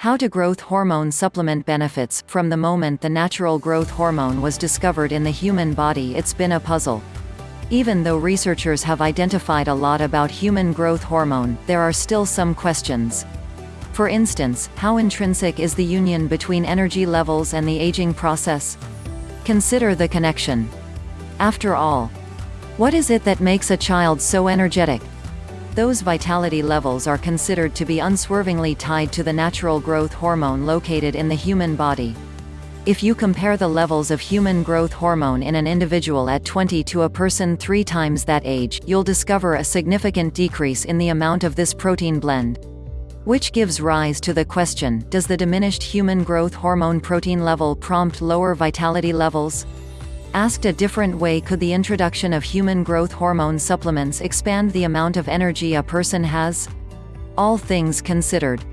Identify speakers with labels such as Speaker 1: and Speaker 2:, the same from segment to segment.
Speaker 1: How to growth hormone supplement benefits? From the moment the natural growth hormone was discovered in the human body it's been a puzzle. Even though researchers have identified a lot about human growth hormone, there are still some questions. For instance, how intrinsic is the union between energy levels and the aging process? Consider the connection. After all, what is it that makes a child so energetic? Those vitality levels are considered to be unswervingly tied to the natural growth hormone located in the human body. If you compare the levels of human growth hormone in an individual at 20 to a person three times that age, you'll discover a significant decrease in the amount of this protein blend. Which gives rise to the question, does the diminished human growth hormone protein level prompt lower vitality levels? Asked a different way could the introduction of human growth hormone supplements expand the amount of energy a person has? All things considered.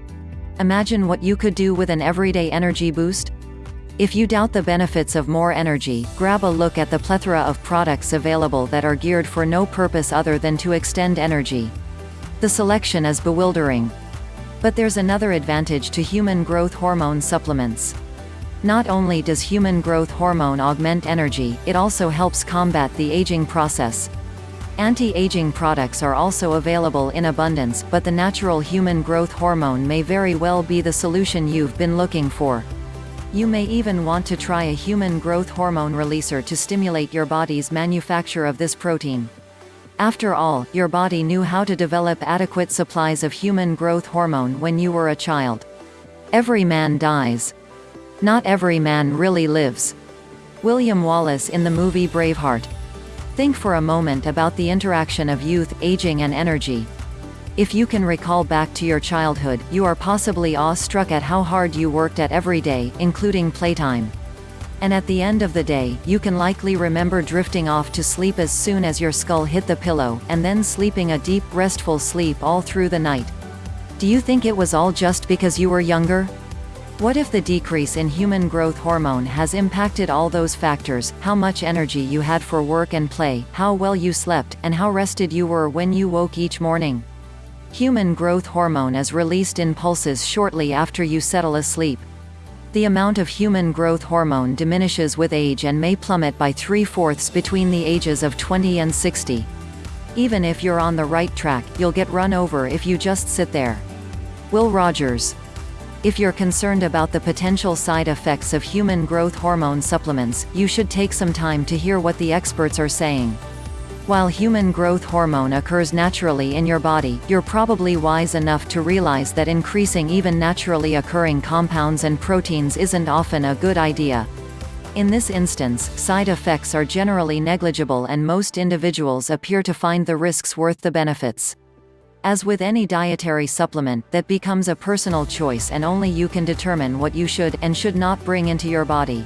Speaker 1: Imagine what you could do with an everyday energy boost? If you doubt the benefits of more energy, grab a look at the plethora of products available that are geared for no purpose other than to extend energy. The selection is bewildering. But there's another advantage to human growth hormone supplements. Not only does human growth hormone augment energy, it also helps combat the aging process. Anti-aging products are also available in abundance, but the natural human growth hormone may very well be the solution you've been looking for. You may even want to try a human growth hormone releaser to stimulate your body's manufacture of this protein. After all, your body knew how to develop adequate supplies of human growth hormone when you were a child. Every man dies. Not every man really lives. William Wallace in the movie Braveheart. Think for a moment about the interaction of youth, aging and energy. If you can recall back to your childhood, you are possibly awe-struck at how hard you worked at every day, including playtime. And at the end of the day, you can likely remember drifting off to sleep as soon as your skull hit the pillow, and then sleeping a deep, restful sleep all through the night. Do you think it was all just because you were younger? What if the decrease in human growth hormone has impacted all those factors, how much energy you had for work and play, how well you slept, and how rested you were when you woke each morning? Human growth hormone is released in pulses shortly after you settle asleep. The amount of human growth hormone diminishes with age and may plummet by three-fourths between the ages of 20 and 60. Even if you're on the right track, you'll get run over if you just sit there. Will Rogers if you're concerned about the potential side effects of human growth hormone supplements, you should take some time to hear what the experts are saying. While human growth hormone occurs naturally in your body, you're probably wise enough to realize that increasing even naturally occurring compounds and proteins isn't often a good idea. In this instance, side effects are generally negligible and most individuals appear to find the risks worth the benefits. As with any dietary supplement, that becomes a personal choice and only you can determine what you should and should not bring into your body.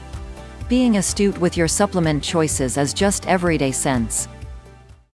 Speaker 1: Being astute with your supplement choices is just everyday sense.